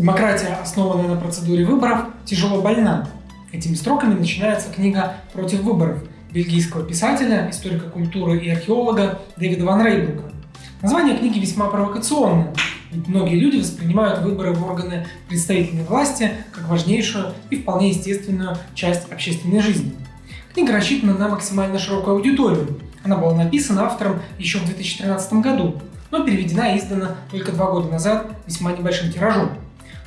Демократия, основанная на процедуре выборов, тяжело больна. Этими строками начинается книга «Против выборов» бельгийского писателя, историка культуры и археолога Дэвида Ван Рейбрука. Название книги весьма провокационное, ведь многие люди воспринимают выборы в органы представительной власти как важнейшую и вполне естественную часть общественной жизни. Книга рассчитана на максимально широкую аудиторию. Она была написана автором еще в 2013 году, но переведена и издана только два года назад весьма небольшим тиражом.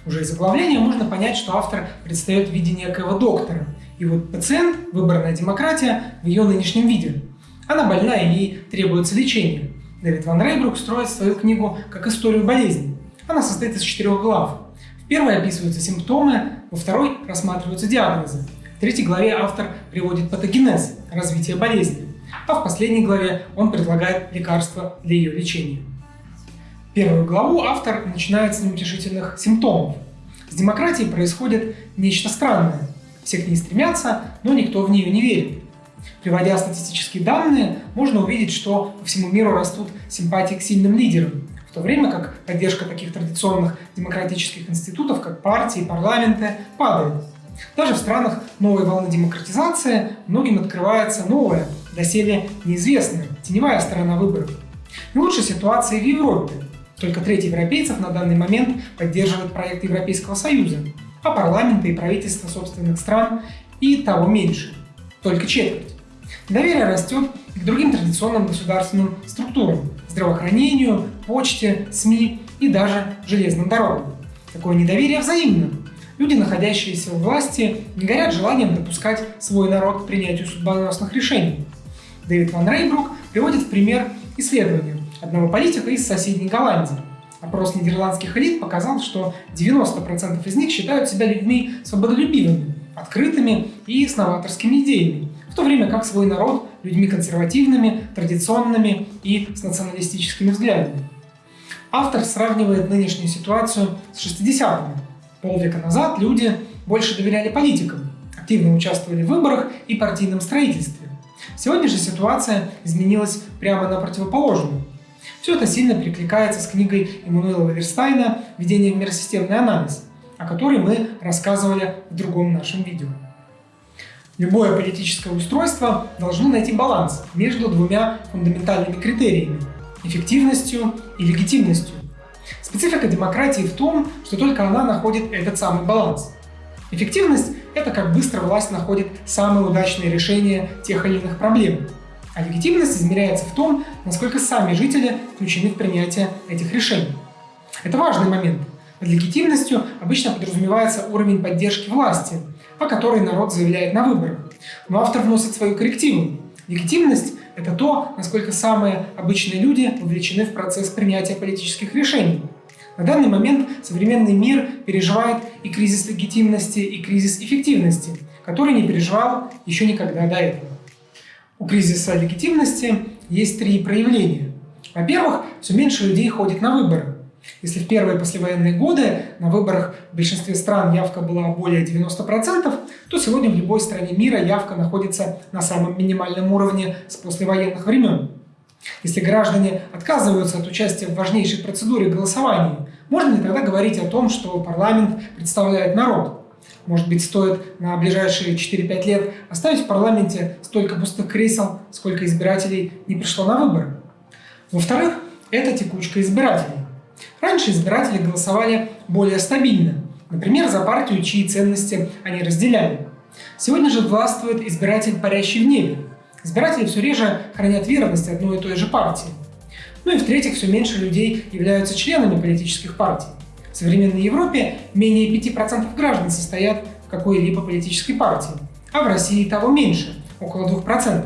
Уже из заглавления можно понять, что автор предстает в виде некоего доктора. И вот пациент, выборная демократия, в ее нынешнем виде. Она больна и ей требуется лечение. Дэвид Ван Рейбрук строит свою книгу как историю болезни. Она состоит из четырех глав. В первой описываются симптомы, во второй рассматриваются диагнозы. В третьей главе автор приводит патогенез, развитие болезни, а в последней главе он предлагает лекарства для ее лечения. Первую главу автор начинает с неутешительных симптомов. С демократией происходит нечто странное. Все к ней стремятся, но никто в нее не верит. Приводя статистические данные, можно увидеть, что по всему миру растут симпатии к сильным лидерам, в то время как поддержка таких традиционных демократических институтов, как партии, парламенты, падает. Даже в странах новой волны демократизации многим открывается новая, доселе неизвестная, теневая сторона выборов. Не лучшая ситуация в Европе. Только треть европейцев на данный момент поддерживает проект Европейского Союза, а парламенты и правительства собственных стран и того меньше, только четверть. Доверие растет и к другим традиционным государственным структурам – здравоохранению, почте, СМИ и даже железным дорогам. Такое недоверие взаимно. Люди, находящиеся в власти, не горят желанием допускать свой народ к принятию судьбоносных решений. Дэвид Ван Рейбрук приводит в пример исследования, одного политика из соседней Голландии. Опрос нидерландских элит показал, что 90% из них считают себя людьми свободолюбивыми, открытыми и с новаторскими идеями, в то время как свой народ – людьми консервативными, традиционными и с националистическими взглядами. Автор сравнивает нынешнюю ситуацию с 60-ми. Полвека назад люди больше доверяли политикам, активно участвовали в выборах и партийном строительстве. Сегодня же ситуация изменилась прямо на противоположную. Все это сильно перекликается с книгой Эммануэла Верстайна «Введение в миросистемный анализ», о которой мы рассказывали в другом нашем видео. Любое политическое устройство должно найти баланс между двумя фундаментальными критериями – эффективностью и легитимностью. Специфика демократии в том, что только она находит этот самый баланс. Эффективность – это как быстро власть находит самые удачные решения тех или иных проблем – а легитимность измеряется в том, насколько сами жители включены в принятие этих решений. Это важный момент. Под легитимностью обычно подразумевается уровень поддержки власти, о которой народ заявляет на выборах. Но автор вносит свою коррективу. Легитимность – это то, насколько самые обычные люди вовлечены в процесс принятия политических решений. На данный момент современный мир переживает и кризис легитимности, и кризис эффективности, который не переживал еще никогда до этого. У кризиса легитимности есть три проявления. Во-первых, все меньше людей ходит на выборы. Если в первые послевоенные годы на выборах в большинстве стран явка была более 90%, то сегодня в любой стране мира явка находится на самом минимальном уровне с послевоенных времен. Если граждане отказываются от участия в важнейшей процедуре голосования, можно ли тогда говорить о том, что парламент представляет народ? Может быть, стоит на ближайшие 4-5 лет оставить в парламенте столько пустых кресел, сколько избирателей не пришло на выборы. Во-вторых, это текучка избирателей. Раньше избиратели голосовали более стабильно, например, за партию, чьи ценности они разделяли. Сегодня же властвует избиратель, парящий в небе. Избиратели все реже хранят верность одной и той же партии. Ну и в-третьих, все меньше людей являются членами политических партий. В современной Европе менее 5% граждан состоят в какой-либо политической партии, а в России того меньше, около 2%.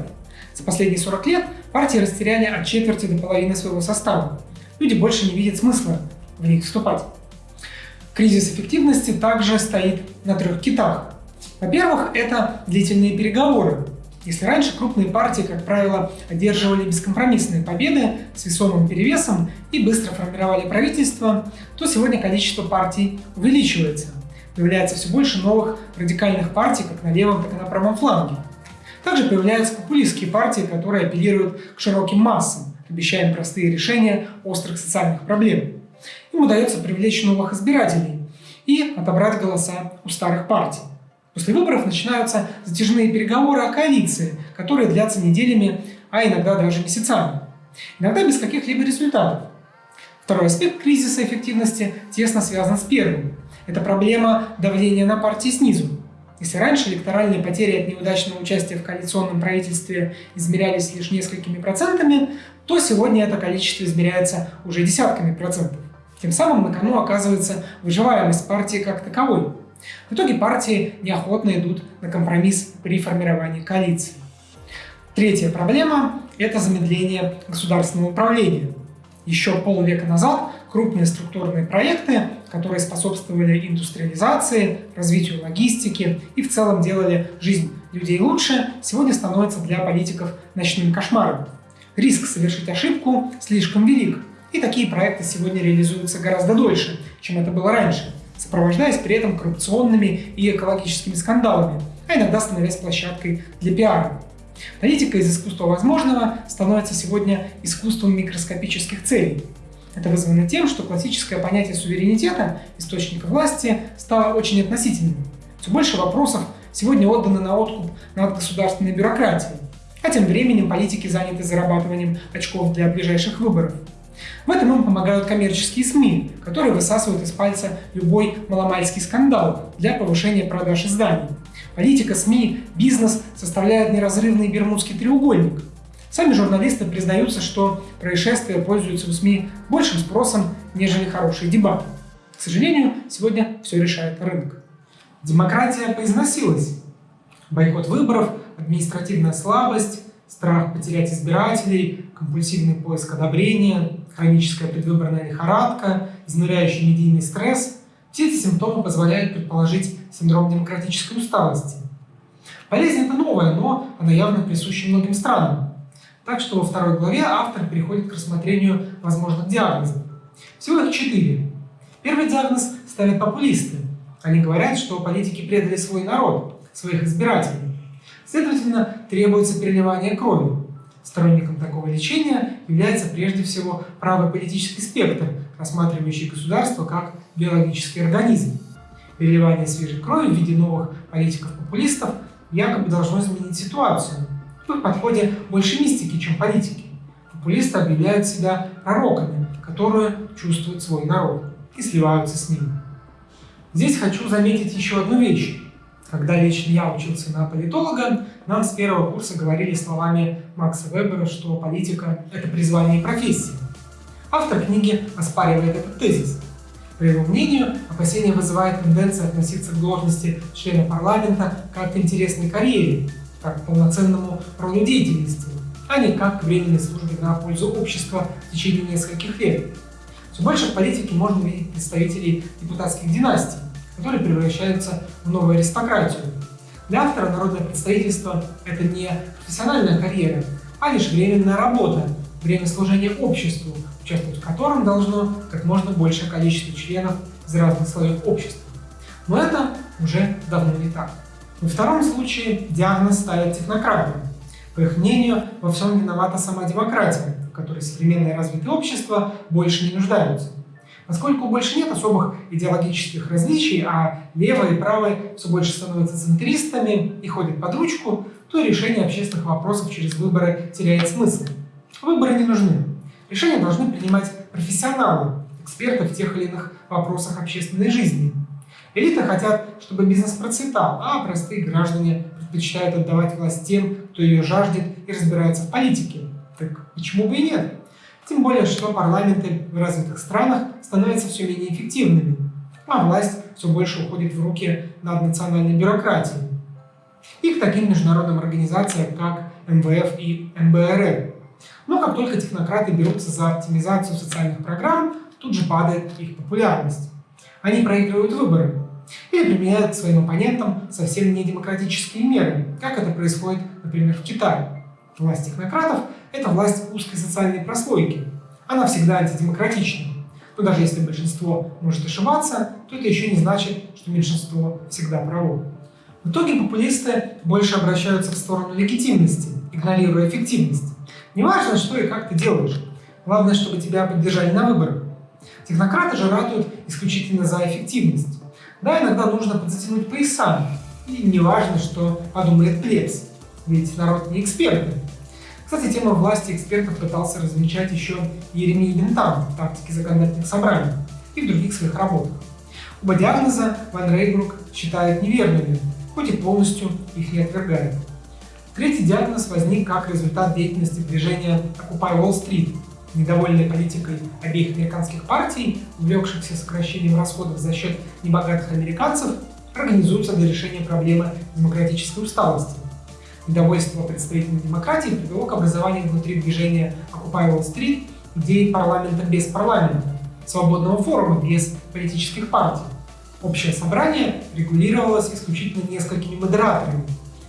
За последние 40 лет партии растеряли от четверти до половины своего состава. Люди больше не видят смысла в них вступать. Кризис эффективности также стоит на трех китах. Во-первых, это длительные переговоры, если раньше крупные партии, как правило, одерживали бескомпромиссные победы с весомым перевесом и быстро формировали правительство, то сегодня количество партий увеличивается. Появляется все больше новых радикальных партий как на левом, так и на правом фланге. Также появляются популистские партии, которые апеллируют к широким массам, обещая им простые решения острых социальных проблем. Им удается привлечь новых избирателей. и отобрать голоса у старых партий. После выборов начинаются затяжные переговоры о коалиции, которые длятся неделями, а иногда даже месяцами. Иногда без каких-либо результатов. Второй аспект кризиса эффективности тесно связан с первым. Это проблема давления на партии снизу. Если раньше электоральные потери от неудачного участия в коалиционном правительстве измерялись лишь несколькими процентами, то сегодня это количество измеряется уже десятками процентов. Тем самым на кону оказывается выживаемость партии как таковой. В итоге партии неохотно идут на компромисс при формировании коалиции. Третья проблема – это замедление государственного управления. Еще полвека назад крупные структурные проекты, которые способствовали индустриализации, развитию логистики и в целом делали жизнь людей лучше, сегодня становятся для политиков ночным кошмаром. Риск совершить ошибку слишком велик, и такие проекты сегодня реализуются гораздо дольше, чем это было раньше, сопровождаясь при этом коррупционными и экологическими скандалами, а иногда становясь площадкой для пиара. Политика из искусства возможного становится сегодня искусством микроскопических целей. Это вызвано тем, что классическое понятие суверенитета, источника власти, стало очень относительным. Все больше вопросов сегодня отдано на откуп над государственной бюрократией, а тем временем политики заняты зарабатыванием очков для ближайших выборов. В этом им помогают коммерческие СМИ, которые высасывают из пальца любой маломальский скандал для повышения продаж изданий. Политика, СМИ, бизнес составляют неразрывный бермудский треугольник. Сами журналисты признаются, что происшествия пользуются у СМИ большим спросом, нежели хорошие дебаты. К сожалению, сегодня все решает рынок. Демократия поизносилась. Бойкот выборов, административная слабость, страх потерять избирателей, компульсивный поиск одобрения, хроническая предвыборная лихорадка, изнуряющий медийный стресс – все эти симптомы позволяют предположить синдром демократической усталости. Болезнь это новая, но она явно присуща многим странам. Так что во второй главе автор переходит к рассмотрению возможных диагнозов. Всего их четыре. Первый диагноз ставят популисты. Они говорят, что политики предали свой народ, своих избирателей. Следовательно, требуется переливание крови. Сторонником такого лечения является прежде всего правый политический спектр, рассматривающий государство как биологический организм. Переливание свежей крови в виде новых политиков-популистов якобы должно изменить ситуацию. В их подходе больше мистики, чем политики. Популисты объявляют себя пророками, которые чувствуют свой народ и сливаются с ним. Здесь хочу заметить еще одну вещь. Когда лично я учился на политолога, нам с первого курса говорили словами Макса Вебера, что политика – это призвание и профессия. Автор книги оспаривает этот тезис. По его мнению, опасение вызывает тенденция относиться к должности члена парламента как к интересной карьере, как к полноценному роду деятельности, а не как к временной службе на пользу общества в течение нескольких лет. Все больше в политике можно видеть представителей депутатских династий, которые превращаются в новую аристократию. Для автора народное представительство – это не профессиональная карьера, а лишь временная работа, время служения обществу, участвовать в котором должно как можно большее количество членов из разных слоев общества. Но это уже давно не так. Во втором случае диагноз ставят технократам. По их мнению, во всем виновата сама демократия, в которой современное развитое общество больше не нуждаются. Поскольку больше нет особых идеологических различий, а левые и правые все больше становятся центристами и ходят под ручку, то решение общественных вопросов через выборы теряет смысл. Выборы не нужны. Решения должны принимать профессионалы, эксперты в тех или иных вопросах общественной жизни. Элиты хотят, чтобы бизнес процветал, а простые граждане предпочитают отдавать власть тем, кто ее жаждет и разбирается в политике. Так почему бы и нет? Тем более, что парламенты в развитых странах становятся все менее эффективными, а власть все больше уходит в руки наднациональной бюрократии. И к таким международным организациям, как МВФ и МБР. Но как только технократы берутся за оптимизацию социальных программ, тут же падает их популярность. Они проигрывают выборы или применяют к своим оппонентам совсем недемократические меры, как это происходит, например, в Китае. Власть технократов – это власть узкой социальной прослойки. Она всегда антидемократична. Но даже если большинство может ошибаться, то это еще не значит, что меньшинство всегда право. В итоге популисты больше обращаются в сторону легитимности, игнорируя эффективность. Неважно, что и как ты делаешь. Главное, чтобы тебя поддержали на выборах. Технократы же ратуют исключительно за эффективность. Да, иногда нужно подзатянуть пояса, и не важно, что подумает плебс, ведь народ не экспертный. Кстати, тема власти экспертов пытался размечать еще Еремей Бентам в «Тактике законодательных собраний» и в других своих работах. Оба диагноза Ван Рейбрук считает неверными, хоть и полностью их не отвергает. Третий диагноз возник как результат деятельности движения Occupy Wall Street, недовольной политикой обеих американских партий, увлекшихся сокращением расходов за счет небогатых американцев, организуются для решения проблемы демократической усталости. Недовольство представителей демократии привело к образованию внутри движения Occupy Wall Street идеи парламента без парламента, свободного форума без политических партий. Общее собрание регулировалось исключительно несколькими модераторами.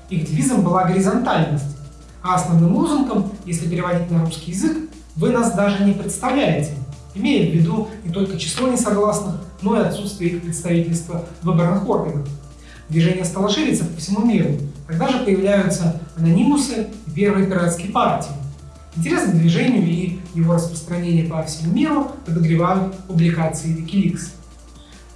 Их девизом была горизонтальность, а основным лозунгом, если переводить на русский язык, вы нас даже не представляете, имея в виду не только число несогласных, но и отсутствие их представительства в выборных органах. Движение стало шириться по всему миру, когда же появляются анонимусы и первые партии. Интерес к движению и его распространение по всему миру подогревают публикации Wikileaks.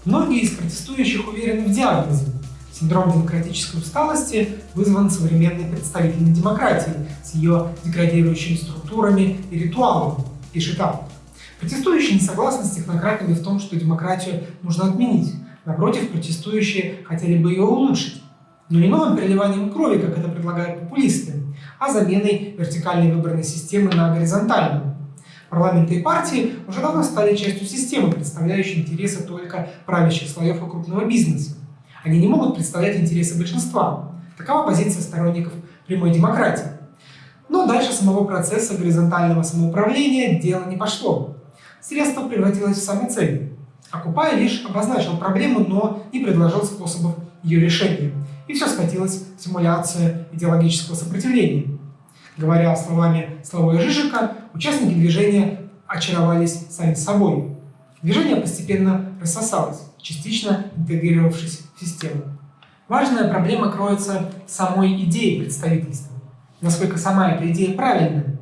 Многие из протестующих уверены в диагнозе. Синдром демократической усталости вызван современной представительной демократией с ее деградирующими структурами и ритуалами, пишет автор. Протестующие не согласны с технократами в том, что демократию нужно отменить. Напротив, протестующие хотели бы ее улучшить. Но не новым переливанием крови, как это предлагают популисты, а заменой вертикальной выборной системы на горизонтальную. Парламенты и партии уже давно стали частью системы, представляющей интересы только правящих слоев и крупного бизнеса. Они не могут представлять интересы большинства. Такова позиция сторонников прямой демократии. Но дальше самого процесса горизонтального самоуправления дело не пошло. Средство превратилось в самой цель. Окупай лишь обозначил проблему, но не предложил способов ее решения. И все скатилось в симуляцию идеологического сопротивления. Говоря словами Славоя Жижика, участники движения очаровались сами собой. Движение постепенно рассосалось, частично интегрировавшись в систему. Важная проблема кроется в самой идее представительства. Насколько сама эта идея правильная?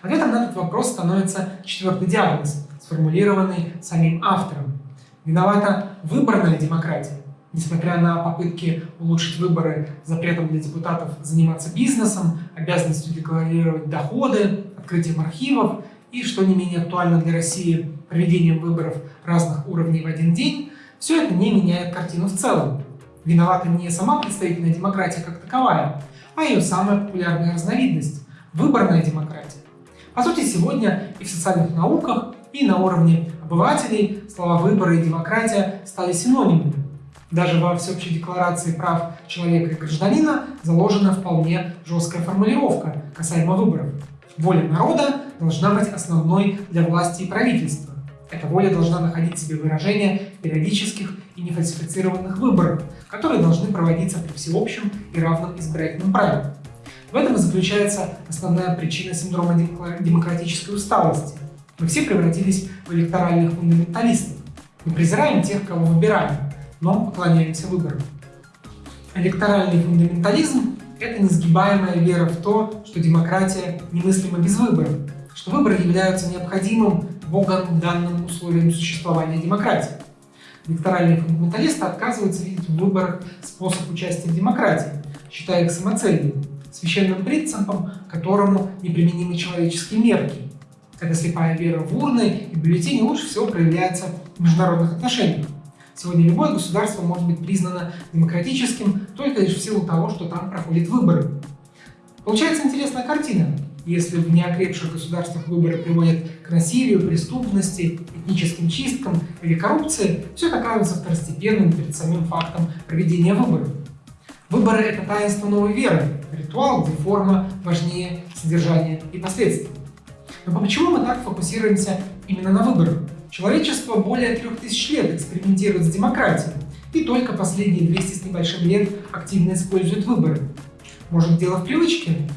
Ответом на этот вопрос становится четвертый диагноз, сформулированный самим автором. Виновата выборная демократия. Несмотря на попытки улучшить выборы запретом для депутатов заниматься бизнесом, обязанностью декларировать доходы, открытием архивов и, что не менее актуально для России, проведением выборов разных уровней в один день, все это не меняет картину в целом. Виновата не сама представительная демократия как таковая, а ее самая популярная разновидность – выборная демократия. По сути, сегодня и в социальных науках, и на уровне обывателей слова «выборы» и «демократия» стали синонимами. Даже во Всеобщей декларации прав человека и гражданина заложена вполне жесткая формулировка касаемо выборов. Воля народа должна быть основной для власти и правительства. Эта воля должна находить себе выражение в периодических и нефальсифицированных выборах, которые должны проводиться при всеобщем и равном избирательном праве. В этом и заключается основная причина синдрома демократической усталости. Мы все превратились в электоральных фундаменталистов. Мы презираем тех, кого выбираем, но поклоняемся выборам. Электоральный фундаментализм – это несгибаемая вера в то, что демократия немыслима без выборов, что выборы являются необходимым Богом данным условием существования демократии. Электоральные фундаменталисты отказываются видеть в выборах способ участия в демократии, считая их самоцелью, священным принципом, которому неприменимы человеческие мерки. Эта слепая вера в урны и бюллетени лучше всего проявляется в международных отношениях. Сегодня любое государство может быть признано демократическим только лишь в силу того, что там проходят выборы. Получается интересная картина. Если в неокрепших государствах выборы приводят к насилию, преступности, этническим чисткам или коррупции, все это кажется второстепенным перед самим фактом проведения выборов. Выборы – это таинство новой веры, ритуал, где форма важнее содержания и последствий. Но почему мы так фокусируемся именно на выборах? Человечество более трех тысяч лет экспериментирует с демократией, и только последние 200 с небольшим лет активно использует выборы. Может, дело в привычке?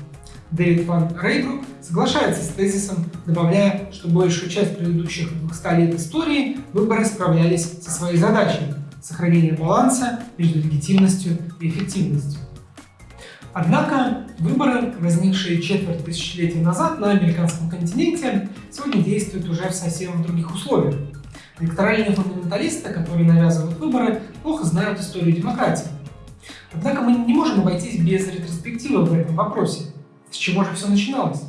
Дэвид Ван Рейбрук соглашается с тезисом, добавляя, что большую часть предыдущих 200 лет истории выборы справлялись со своей задачей – сохранения баланса между легитимностью и эффективностью. Однако выборы, возникшие четверть тысячелетия назад на американском континенте, сегодня действуют уже в совсем других условиях. Электоральные фундаменталисты, которые навязывают выборы, плохо знают историю демократии. Однако мы не можем обойтись без ретроспективы в этом вопросе. С чего же все начиналось?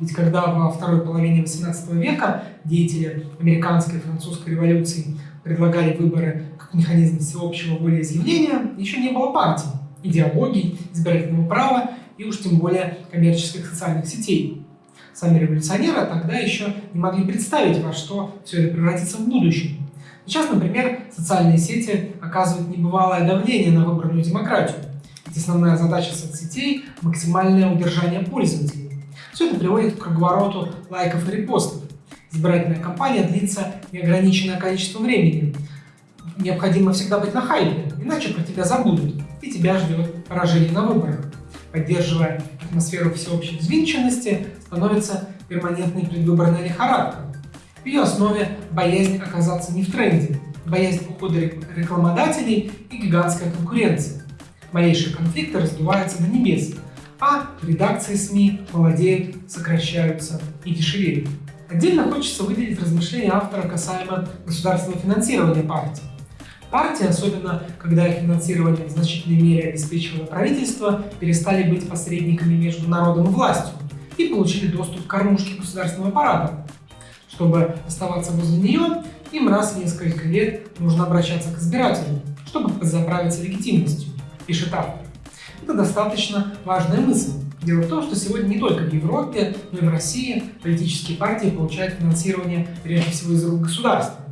Ведь когда во второй половине XVIII века деятели американской и французской революции предлагали выборы как механизм всеобщего волеизъявления, еще не было партий, идеологий, избирательного права и уж тем более коммерческих социальных сетей. Сами революционеры тогда еще не могли представить, во что все это превратится в будущем. Сейчас, например, социальные сети оказывают небывалое давление на выборную демократию. Ведь основная задача соцсетей – максимальное удержание пользователей. Все это приводит к круговороту лайков и репостов. Избирательная кампания длится неограниченное количество времени. Необходимо всегда быть на хайпе, иначе про тебя забудут, и тебя ждет поражение на выборах. Поддерживая атмосферу всеобщей взвинченности, становится перманентной предвыборная лихорадка. В ее основе боязнь оказаться не в тренде, боязнь ухода рекламодателей и гигантская конкуренция. Малейшие конфликты раздуваются до небес, а редакции СМИ молодеют, сокращаются и дешевеют. Отдельно хочется выделить размышления автора касаемо государственного финансирования партии. Партии, особенно когда их финансирование в значительной мере обеспечивало правительство, перестали быть посредниками между народом и властью и получили доступ к кормушке государственного аппарата. Чтобы оставаться возле нее, им раз в несколько лет нужно обращаться к избирателям, чтобы заправиться легитимностью, пишет автор. Это достаточно важная мысль. Дело в том, что сегодня не только в Европе, но и в России политические партии получают финансирование прежде всего из рук государства.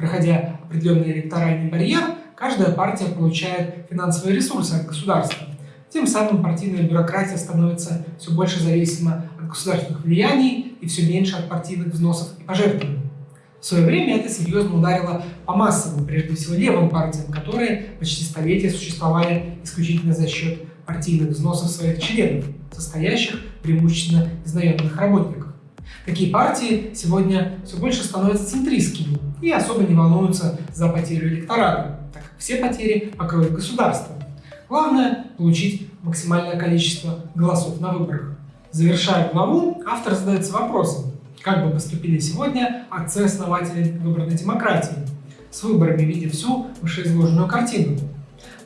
Проходя определенный электоральный барьер, каждая партия получает финансовые ресурсы от государства. Тем самым партийная бюрократия становится все больше зависима от государственных влияний и все меньше от партийных взносов и пожертвований. В свое время это серьезно ударило по массовым, прежде всего левым партиям, которые почти столетия существовали исключительно за счет партийных взносов своих членов, состоящих преимущественно из наемных работников. Такие партии сегодня все больше становятся центристскими и особо не волнуются за потерю электората, так как все потери покроет государство. Главное – получить максимальное количество голосов на выборах. Завершая главу, автор задается вопросом, как бы поступили сегодня отцы-основатели выборной демократии, с выборами видя всю вышеизложенную картину.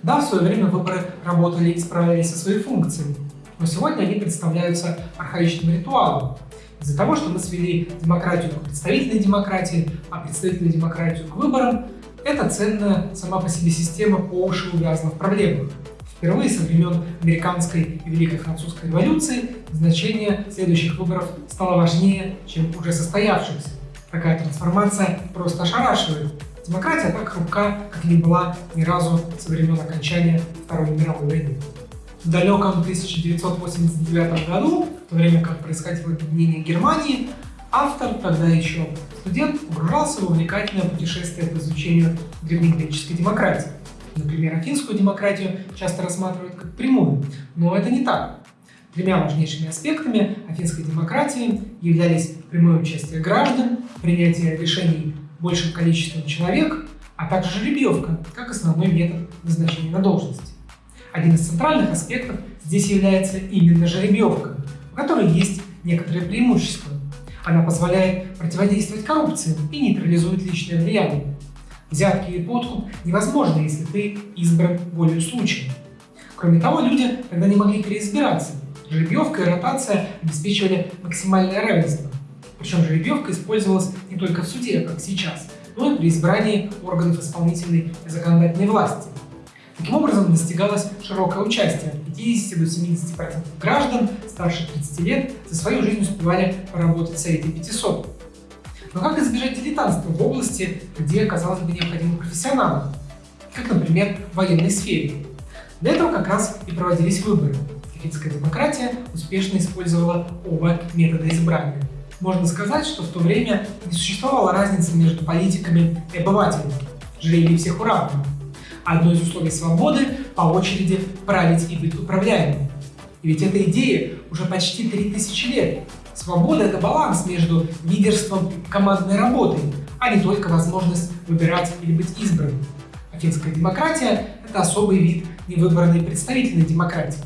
Да, в свое время выборы работали и справлялись со своей функцией, но сегодня они представляются архаичным ритуалом. Из-за того, что мы свели демократию к представительной демократии, а представительную демократию к выборам, эта ценная сама по себе система по уши увязла в проблемах. Впервые со времен американской и Великой Французской революции значение следующих выборов стало важнее, чем уже состоявшихся. Такая трансформация просто ошарашивает. Демократия так хрупка, как не была ни разу со времен окончания Второй мировой войны. В далеком 1989 году, в то время как происходило объединение Германии, автор, тогда еще студент, погружался в увлекательное путешествие по изучению древнегреческой демократии. Например, афинскую демократию часто рассматривают как прямую, но это не так. Тремя важнейшими аспектами афинской демократии являлись прямое участие граждан, принятие решений большим количеством человек, а также жеребьевка, как основной метод назначения на должности. Один из центральных аспектов здесь является именно жеребьевка, у которой есть некоторые преимущества. Она позволяет противодействовать коррупции и нейтрализует личное влияние. Взятки и подкуп невозможны, если ты избран волею случая. Кроме того, люди тогда не могли переизбираться. Жеребьевка и ротация обеспечивали максимальное равенство. Причем жеребьевка использовалась не только в суде, как сейчас, но и при избрании органов исполнительной и законодательной власти. Таким образом, достигалось широкое участие. От 50 до 70% граждан старше 30 лет за свою жизнь успевали поработать в Совете 500. Но как избежать дилетантства в области, где, казалось бы, необходимы профессионалы, как, например, в военной сфере? Для этого как раз и проводились выборы. Финская демократия успешно использовала оба метода избрания. Можно сказать, что в то время не существовало разницы между политиками и обывателями. Жребий всех уравнивал. Одно из условий свободы – по очереди править и быть управляемым. И ведь эта идея уже почти 3000 лет. Свобода – это баланс между лидерством и командной работой, а не только возможность выбирать или быть избранным. Афинская демократия – это особый вид невыбранной представительной демократии.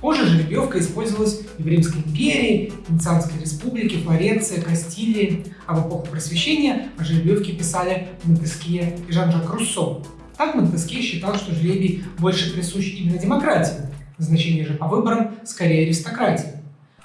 Позже жеребьевка использовалась в Римской империи, Венецианской республике, Флоренции, Кастилии, а в эпоху Просвещения о жеребьевке писали Монтескье и Жан-Жак Руссо. Так Монтескье считал, что жребий больше присущ именно демократии, назначение же по выборам скорее аристократии.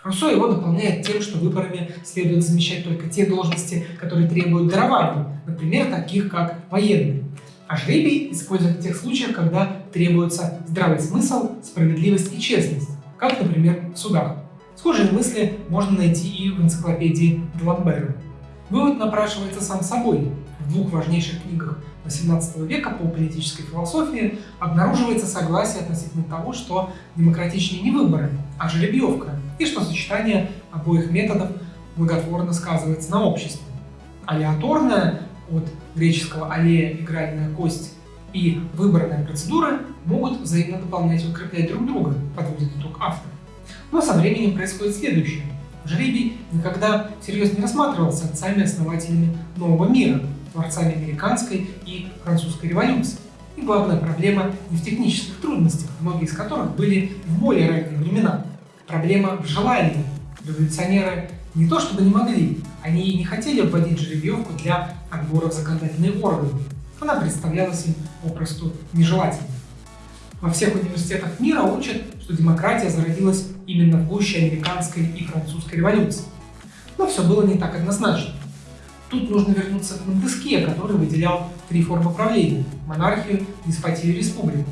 Руссо его дополняет тем, что выборами следует замещать только те должности, которые требуют дарований, например, таких как военные. А жребий используют в тех случаях, когда требуется здравый смысл, справедливость и честность, как, например, в судах. Схожие мысли можно найти и в энциклопедии Д'Ламбера. Вывод напрашивается сам собой. Двух важнейших книгах XVIII века по политической философии обнаруживается согласие относительно того, что демократичнее не выборы, а жеребьевка, и что сочетание обоих методов благотворно сказывается на обществе. Алиаторная от греческого аллея – игральная кость и выборная процедура могут взаимно дополнять и укреплять друг друга, подводит итог автор. Но со временем происходит следующее. Жребий никогда всерьез не рассматривался отцами-основателями нового мира, творцами американской и французской революции. И главная проблема не в технических трудностях, многие из которых были в более ранние времена. Проблема в желании. Революционеры не то чтобы не могли, они не хотели вводить жеребьевку для отбора в законодательные органы. Она представлялась им попросту нежелательной. Во всех университетах мира учат, что демократия зародилась именно в гуще американской и французской революции. Но все было не так однозначно. Тут нужно вернуться к Монтескье, который выделял три формы правления – монархию, деспотию и республику.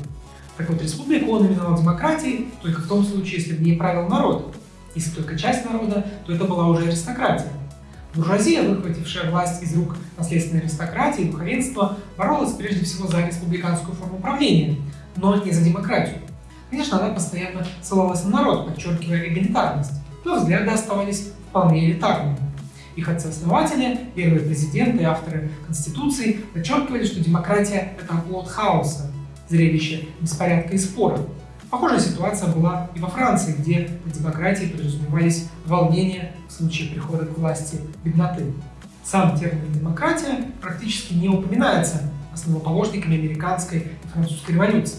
Так вот, республику он именовал демократией только в том случае, если в ней правил народ. Если только часть народа, то это была уже аристократия. Буржуазия, выхватившая власть из рук наследственной аристократии и духовенства, боролась прежде всего за республиканскую форму правления, но не за демократию. Конечно, она постоянно ссылалась на народ, подчеркивая эгалитарность, но взгляды оставались вполне элитарными. Их отцы-основатели, первые президенты авторы Конституции подчеркивали, что демократия – это оплот хаоса, зрелище беспорядка и спора. Похожая ситуация была и во Франции, где по демократии подразумевались волнения в случае прихода к власти бедноты. Сам термин «демократия» практически не упоминается основоположниками американской и французской революции.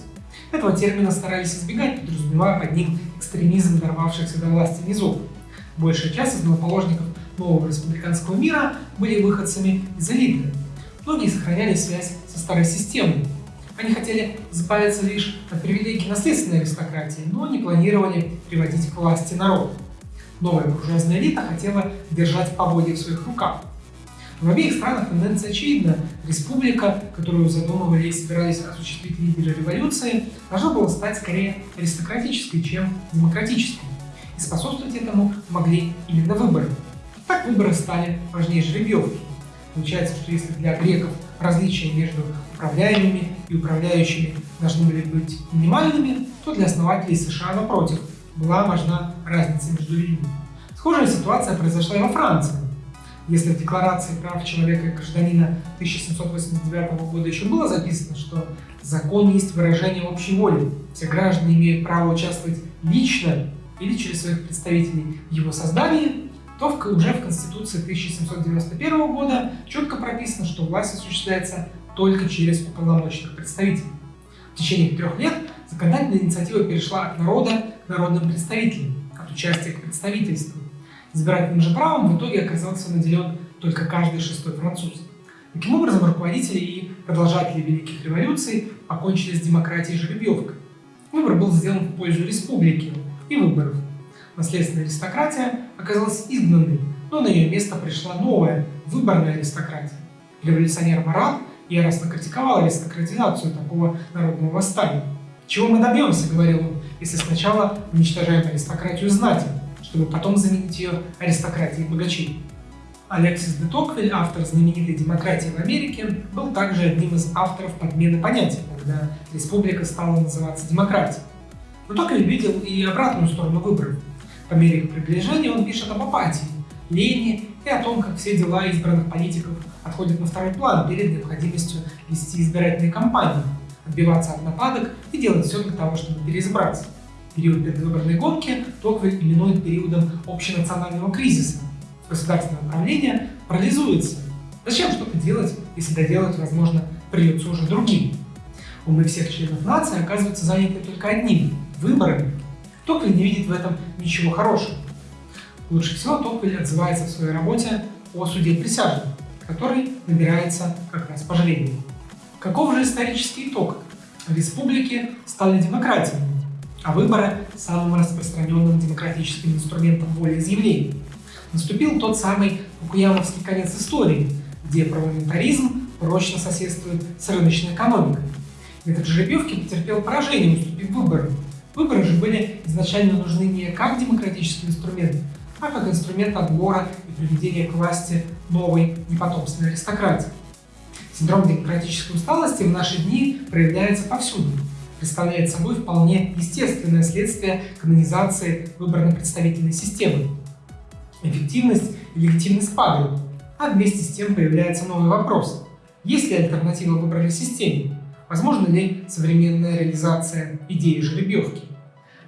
Этого термина старались избегать, подразумевая под ним экстремизм дорвавшихся до власти низов. Большая часть основоположников нового республиканского мира были выходцами из элиты. Многие сохраняли связь со старой системой. Они хотели избавиться лишь от привилегий наследственной аристократии, но не планировали приводить к власти народ. Новая буржуазная элита хотела держать поводья в своих руках. В обеих странах тенденция очевидна. Республика, которую задумывали и собирались осуществить лидеры революции, должна была стать скорее аристократической, чем демократической. И способствовать этому могли именно выборы. Так выборы стали важнее жеребьевки. Получается, что если для греков различия между управляемыми и управляющими должны были быть минимальными, то для основателей США, напротив, была важна разница между людьми. Схожая ситуация произошла и во Франции. Если в Декларации прав человека и гражданина 1789 года еще было записано, что закон есть выражение общей воли, все граждане имеют право участвовать лично или через своих представителей в его создании, то в, уже в Конституции 1791 года четко прописано, что власть осуществляется только через уполномоченных представителей. В течение трех лет законодательная инициатива перешла от народа к народным представителям, от участия к представительству. Избирательным же правом в итоге оказался наделен только каждый шестой француз. Таким образом, руководители и продолжатели великих революций покончили с демократией жеребьевкой. Выбор был сделан в пользу республики и выборов наследственная аристократия оказалась изгнанной, но на ее место пришла новая, выборная аристократия. Революционер Марат яростно критиковал аристократизацию такого народного восстания. «Чего мы добьемся, — говорил он, — если сначала уничтожаем аристократию знати, чтобы потом заменить ее аристократией богачей?» Алексис де Токвиль, автор знаменитой «Демократии в Америке», был также одним из авторов подмены понятия, когда республика стала называться демократией. Но Токвиль видел и обратную сторону выборов. По мере их приближения он пишет об апатии, лени и о том, как все дела избранных политиков отходят на второй план перед необходимостью вести избирательные кампании, отбиваться от нападок и делать все для того, чтобы переизбраться. Период предвыборной гонки Токвель именует периодом общенационального кризиса. Государственное управление парализуется. Зачем что-то делать, если доделать, возможно, придется уже другим? Умы всех членов нации оказываются заняты только одним – выборами Токвиль не видит в этом ничего хорошего. Лучше всего Токвиль отзывается в своей работе о суде присяжных, который набирается как раз по жребию. Каков же исторический итог? Республики стали демократиями, а выборы – самым распространенным демократическим инструментом волеизъявления. Наступил тот самый Фукуямовский конец истории, где парламентаризм прочно соседствует с рыночной экономикой. Метод жеребьевки потерпел поражение, уступив выборам. Выборы же были изначально нужны не как демократический инструмент, а как инструмент отбора и приведения к власти новой непотомственной аристократии. Синдром демократической усталости в наши дни проявляется повсюду, представляет собой вполне естественное следствие канонизации выборно-представительной системы. Эффективность и легитимность падают, а вместе с тем появляется новый вопрос. Есть ли альтернатива выборной системе? Возможно ли современная реализация идеи жеребьевки?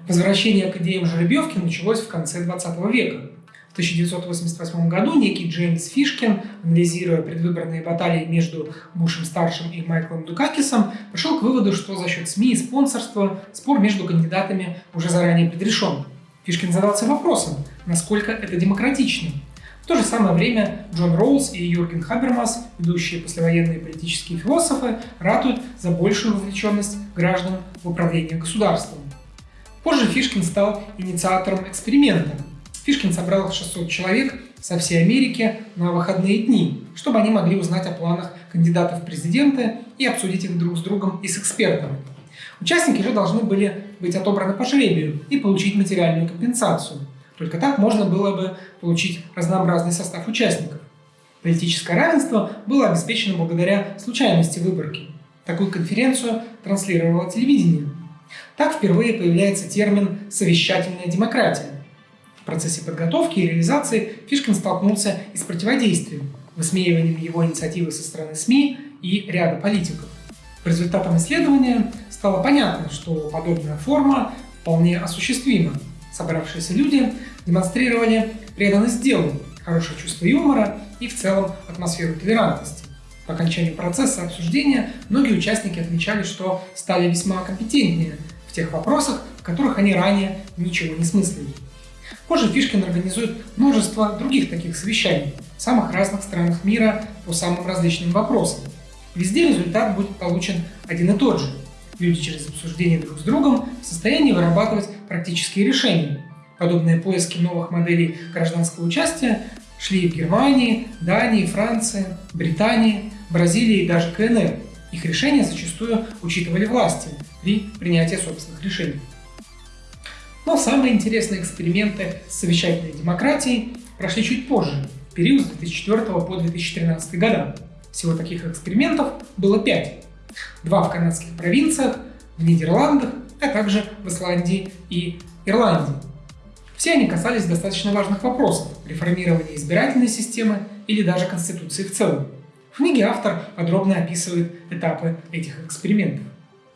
Возвращение к идеям жеребьевки началось в конце 20 века. В 1988 году некий Джеймс Фишкин, анализируя предвыборные баталии между Бушем-старшим и Майклом Дукакисом, пришел к выводу, что за счет СМИ и спонсорства спор между кандидатами уже заранее предрешен. Фишкин задался вопросом, насколько это демократично. В то же самое время Джон Роуз и Юрген Хабермас, ведущие послевоенные политические философы, ратуют за большую вовлеченность граждан в управление государством. Позже Фишкин стал инициатором эксперимента. Фишкин собрал 600 человек со всей Америки на выходные дни, чтобы они могли узнать о планах кандидатов в президенты и обсудить их друг с другом и с экспертами. Участники же должны были быть отобраны по жребию и получить материальную компенсацию. Только так можно было бы получить разнообразный состав участников. Политическое равенство было обеспечено благодаря случайности выборки. Такую конференцию транслировало телевидение – так впервые появляется термин «совещательная демократия». В процессе подготовки и реализации Фишкин столкнулся и с противодействием, высмеиванием его инициативы со стороны СМИ и ряда политиков. По результатам исследования стало понятно, что подобная форма вполне осуществима. Собравшиеся люди демонстрировали преданность делу, хорошее чувство юмора и в целом атмосферу толерантности. По окончанию процесса обсуждения многие участники отмечали, что стали весьма компетентнее в тех вопросах, в которых они ранее ничего не смыслили. Позже Фишкин организует множество других таких совещаний в самых разных странах мира по самым различным вопросам. Везде результат будет получен один и тот же. Люди через обсуждение друг с другом в состоянии вырабатывать практические решения. Подобные поиски новых моделей гражданского участия шли в Германии, Дании, Франции, Британии, Бразилии и даже КНР. Их решения зачастую учитывали власти при принятии собственных решений. Но самые интересные эксперименты с совещательной демократией прошли чуть позже, в период с 2004 по 2013 года. Всего таких экспериментов было пять. Два в канадских провинциях, в Нидерландах, а также в Исландии и Ирландии. Все они касались достаточно важных вопросов – реформирования избирательной системы или даже Конституции в целом. В книге автор подробно описывает этапы этих экспериментов.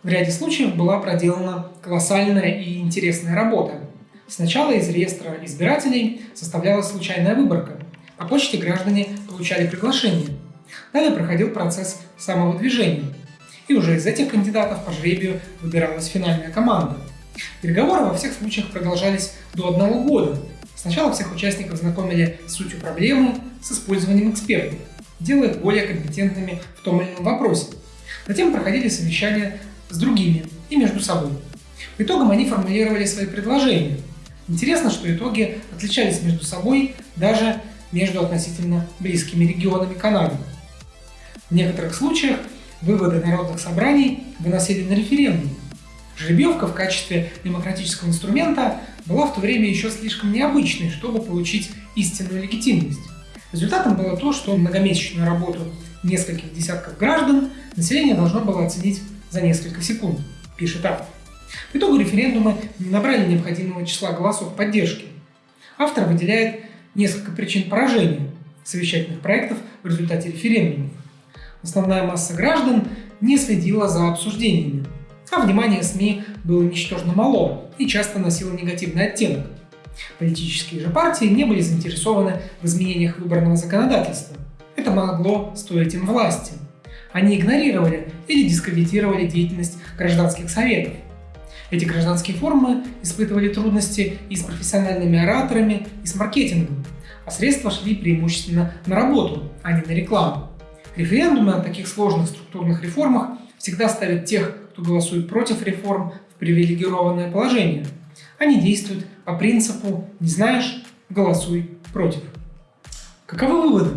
В ряде случаев была проделана колоссальная и интересная работа. Сначала из реестра избирателей составлялась случайная выборка. По почте граждане получали приглашение. Далее проходил процесс самовыдвижения. И уже из этих кандидатов по жребию выбиралась финальная команда – Переговоры во всех случаях продолжались до одного года. Сначала всех участников знакомили с сутью проблемы, с использованием экспертов, делая их более компетентными в том или ином вопросе. Затем проходили совещания с другими и между собой. В итогам они формулировали свои предложения. Интересно, что итоги отличались между собой даже между относительно близкими регионами Канады. В некоторых случаях выводы народных собраний выносили на референдум, Жеребьевка в качестве демократического инструмента была в то время еще слишком необычной, чтобы получить истинную легитимность. Результатом было то, что многомесячную работу нескольких десятков граждан население должно было оценить за несколько секунд, пишет автор. В итоге референдумы не набрали необходимого числа голосов поддержки. Автор выделяет несколько причин поражения совещательных проектов в результате референдумов. Основная масса граждан не следила за обсуждениями, а внимание СМИ было ничтожно мало и часто носило негативный оттенок. Политические же партии не были заинтересованы в изменениях выборного законодательства. Это могло стоить им власти. Они игнорировали или дискредитировали деятельность гражданских советов. Эти гражданские форумы испытывали трудности и с профессиональными ораторами, и с маркетингом, а средства шли преимущественно на работу, а не на рекламу. Референдумы о таких сложных структурных реформах всегда ставят тех, кто голосует против реформ, в привилегированное положение. Они действуют по принципу «не знаешь – голосуй против». Каковы выводы?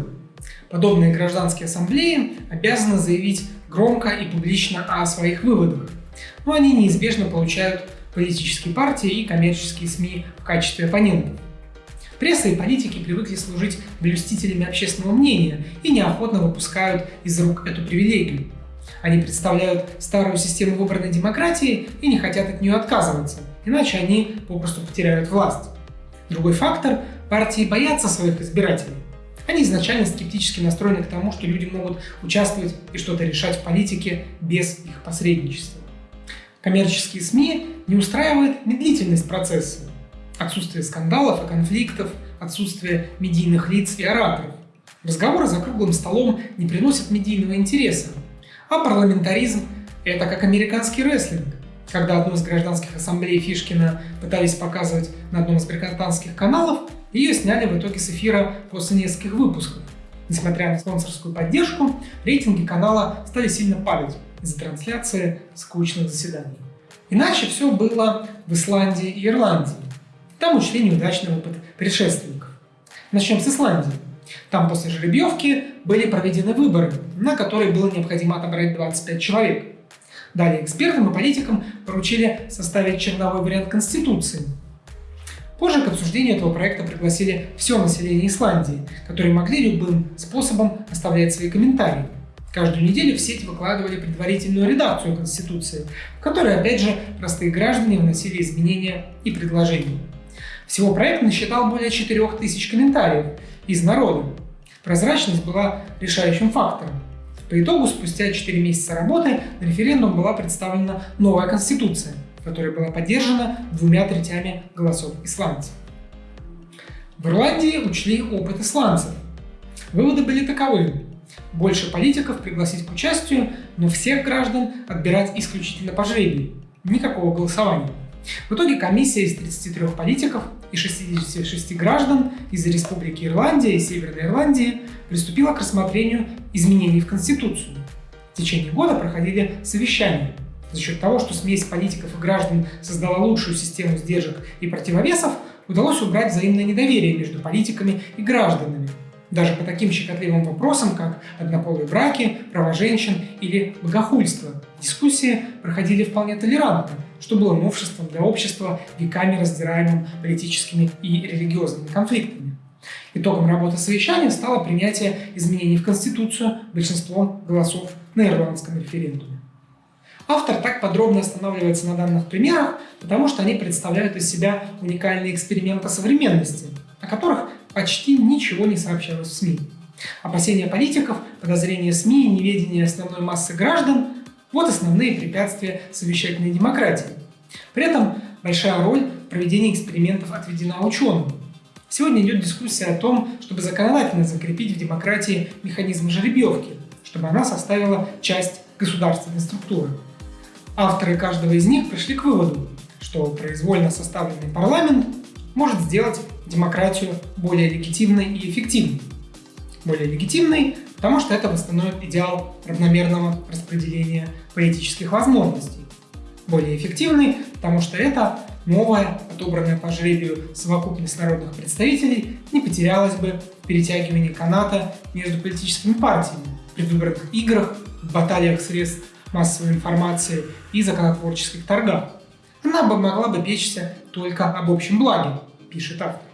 Подобные гражданские ассамблеи обязаны заявить громко и публично о своих выводах, но они неизбежно получают политические партии и коммерческие СМИ в качестве оппонентов. Пресса и политики привыкли служить блюстителями общественного мнения и неохотно выпускают из рук эту привилегию. Они представляют старую систему выборной демократии и не хотят от нее отказываться, иначе они попросту потеряют власть. Другой фактор – партии боятся своих избирателей. Они изначально скептически настроены к тому, что люди могут участвовать и что-то решать в политике без их посредничества. Коммерческие СМИ не устраивает медлительность процесса, отсутствие скандалов и конфликтов, отсутствие медийных лиц и ораторов. Разговоры за круглым столом не приносят медийного интереса, а парламентаризм – это как американский рестлинг, когда одну из гражданских ассамблей Фишкина пытались показывать на одном из британских каналов, ее сняли в итоге с эфира после нескольких выпусков. Несмотря на спонсорскую поддержку, рейтинги канала стали сильно падать из-за трансляции скучных заседаний. Иначе все было в Исландии и Ирландии. Там учли неудачный опыт предшественников. Начнем с Исландии. Там после жеребьевки были проведены выборы, на которые было необходимо отобрать 25 человек. Далее экспертам и политикам поручили составить черновой вариант Конституции, Позже к обсуждению этого проекта пригласили все население Исландии, которые могли любым способом оставлять свои комментарии. Каждую неделю в сеть выкладывали предварительную редакцию Конституции, в которой, опять же, простые граждане вносили изменения и предложения. Всего проект насчитал более 4000 комментариев из народа. Прозрачность была решающим фактором. По итогу, спустя 4 месяца работы на референдум была представлена новая Конституция – которая была поддержана двумя третями голосов исландцев. В Ирландии учли опыт исландцев. Выводы были таковы. Больше политиков пригласить к участию, но всех граждан отбирать исключительно по жребию. Никакого голосования. В итоге комиссия из 33 политиков и 66 граждан из Республики Ирландия и Северной Ирландии приступила к рассмотрению изменений в Конституцию. В течение года проходили совещания – за счет того, что смесь политиков и граждан создала лучшую систему сдержек и противовесов, удалось убрать взаимное недоверие между политиками и гражданами. Даже по таким щекотливым вопросам, как однополые браки, права женщин или богохульство, дискуссии проходили вполне толерантно, что было новшеством для общества, веками раздираемым политическими и религиозными конфликтами. Итогом работы совещания стало принятие изменений в Конституцию большинством голосов на ирландском референдуме. Автор так подробно останавливается на данных примерах, потому что они представляют из себя уникальные эксперименты современности, о которых почти ничего не сообщалось в СМИ. Опасения политиков, подозрения СМИ и неведение основной массы граждан – вот основные препятствия совещательной демократии. При этом большая роль в проведении экспериментов отведена ученым. Сегодня идет дискуссия о том, чтобы законодательно закрепить в демократии механизм жеребьевки, чтобы она составила часть государственной структуры. Авторы каждого из них пришли к выводу, что произвольно составленный парламент может сделать демократию более легитимной и эффективной. Более легитимной, потому что это восстановит идеал равномерного распределения политических возможностей. Более эффективной, потому что это новая, отобранная по жребию совокупность народных представителей не потерялась бы в перетягивании каната между политическими партиями, предвыборных играх, баталиях средств массовой информации и законотворческих торгах. Она бы могла бы печься только об общем благе, пишет автор.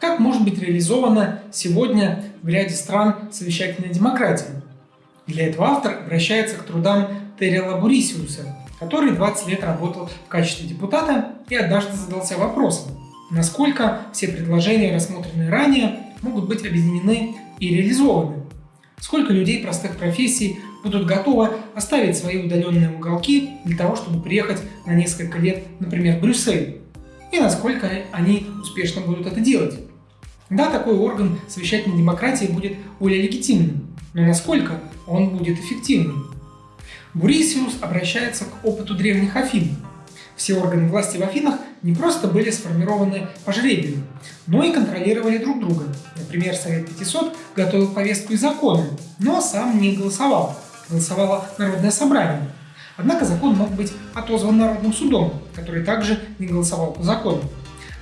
Как может быть реализована сегодня в ряде стран совещательная демократия? Для этого автор обращается к трудам Террела Бурисиуса, который 20 лет работал в качестве депутата и однажды задался вопросом, насколько все предложения, рассмотренные ранее, могут быть объединены и реализованы. Сколько людей простых профессий будут готовы оставить свои удаленные уголки для того, чтобы приехать на несколько лет, например, в Брюссель, и насколько они успешно будут это делать. Да, такой орган совещательной демократии будет более легитимным, но насколько он будет эффективным? Бурисиус обращается к опыту древних Афин. Все органы власти в Афинах не просто были сформированы по жребию, но и контролировали друг друга. Например, Совет 500 готовил повестку и законы, но сам не голосовал. Голосовало Народное собрание. Однако закон мог быть отозван Народным судом, который также не голосовал по закону.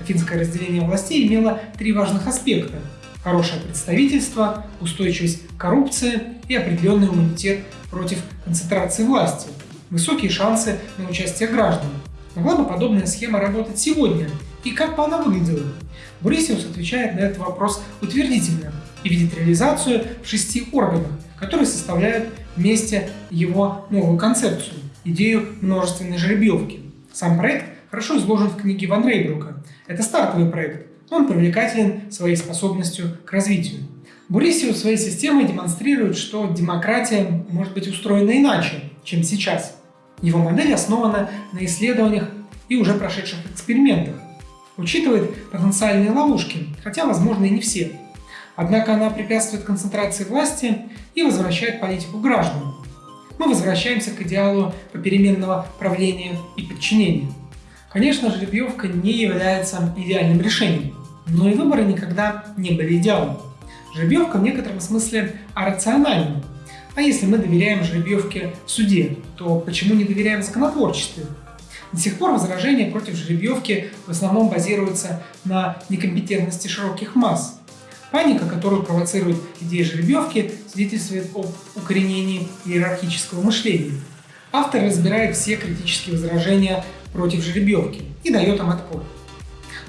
Афинское разделение властей имело три важных аспекта – хорошее представительство, устойчивость коррупции и определенный иммунитет против концентрации власти, высокие шансы на участие граждан. Могла бы подобная схема работать сегодня? И как бы она выглядела? Бурисиус отвечает на этот вопрос утвердительно и видит реализацию в шести органах, которые составляют вместе его новую концепцию – идею множественной жеребьевки. Сам проект хорошо изложен в книге Ван Рейбрука. Это стартовый проект, он привлекателен своей способностью к развитию. Бурисиус своей системой демонстрирует, что демократия может быть устроена иначе, чем сейчас. Его модель основана на исследованиях и уже прошедших экспериментах. Учитывает потенциальные ловушки, хотя, возможно, и не все. Однако она препятствует концентрации власти и возвращает политику гражданам. Мы возвращаемся к идеалу попеременного правления и подчинения. Конечно, жеребьевка не является идеальным решением, но и выборы никогда не были идеалом. Жеребьевка в некотором смысле арациональна. А если мы доверяем жеребьевке в суде, то почему не доверяем законотворчеству? До сих пор возражения против жеребьевки в основном базируются на некомпетентности широких масс. Паника, которую провоцирует идея жеребьевки, свидетельствует об укоренении иерархического мышления. Автор разбирает все критические возражения против жеребьевки и дает им отпор.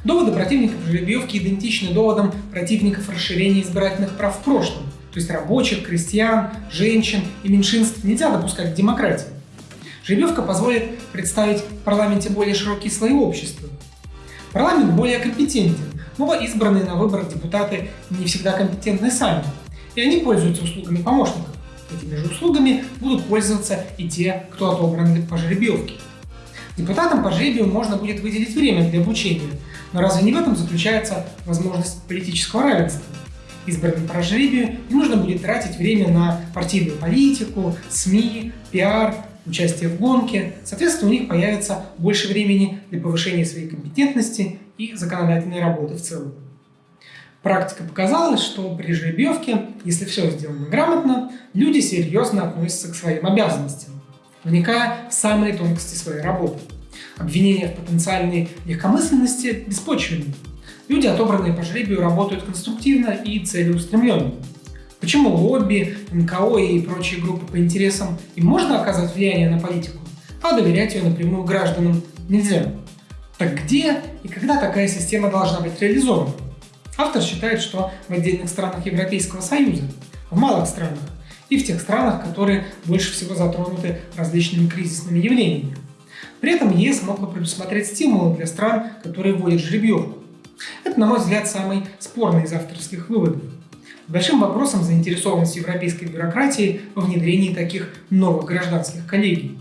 Доводы противников жеребьевки идентичны доводам противников расширения избирательных прав в прошлом, то есть рабочих, крестьян, женщин и меньшинств нельзя допускать к демократии. Жеребьевка позволит представить в парламенте более широкие слои общества. Парламент более компетентен, но избранные на выборах депутаты не всегда компетентны сами, и они пользуются услугами помощников. Этими же услугами будут пользоваться и те, кто отобран по жеребьевке. Депутатам по жребию можно будет выделить время для обучения, но разве не в этом заключается возможность политического равенства? Избранным по жребию не нужно будет тратить время на партийную политику, СМИ, пиар, участие в гонке. Соответственно, у них появится больше времени для повышения своей компетентности и законодательной работы в целом. Практика показала, что при жеребьевке, если все сделано грамотно, люди серьезно относятся к своим обязанностям вникая в самые тонкости своей работы. Обвинения в потенциальной легкомысленности беспочвенны. Люди, отобранные по жребию, работают конструктивно и целеустремленно. Почему лобби, НКО и прочие группы по интересам им можно оказывать влияние на политику, а доверять ее напрямую гражданам нельзя? Так где и когда такая система должна быть реализована? Автор считает, что в отдельных странах Европейского Союза, в малых странах, и в тех странах, которые больше всего затронуты различными кризисными явлениями. При этом ЕС мог бы предусмотреть стимулы для стран, которые вводят жеребьевку. Это, на мой взгляд, самый спорный из авторских выводов. Большим вопросом заинтересованность европейской бюрократии во внедрении таких новых гражданских коллегий.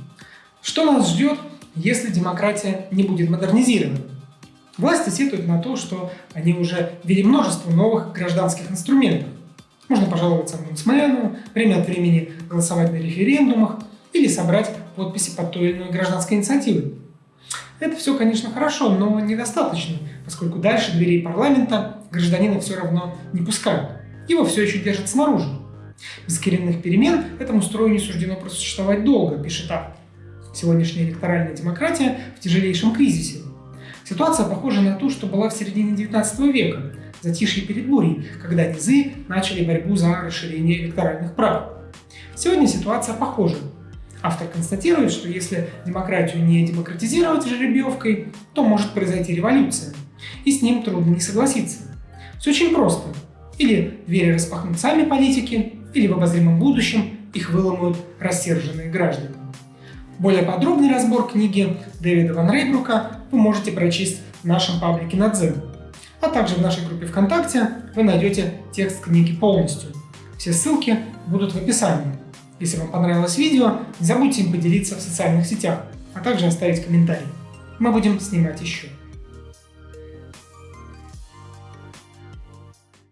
Что нас ждет, если демократия не будет модернизирована? Власти сетуют на то, что они уже ввели множество новых гражданских инструментов, можно пожаловаться омбудсмену, время от времени голосовать на референдумах или собрать подписи под той или иной гражданской инициативой. Это все, конечно, хорошо, но недостаточно, поскольку дальше дверей парламента гражданина все равно не пускают. Его все еще держат снаружи. Без коренных перемен этому строю не суждено просуществовать долго, пишет автор. Сегодняшняя электоральная демократия в тяжелейшем кризисе. Ситуация похожа на ту, что была в середине XIX века, затишье перед бурей, когда низы начали борьбу за расширение электоральных прав. Сегодня ситуация похожа. Автор констатирует, что если демократию не демократизировать жеребьевкой, то может произойти революция, и с ним трудно не согласиться. Все очень просто. Или двери распахнут сами политики, или в обозримом будущем их выломают рассерженные граждане. Более подробный разбор книги Дэвида Ван Рейбрука вы можете прочесть в нашем паблике на Дзен а также в нашей группе ВКонтакте вы найдете текст книги полностью. Все ссылки будут в описании. Если вам понравилось видео, не забудьте им поделиться в социальных сетях, а также оставить комментарий. Мы будем снимать еще.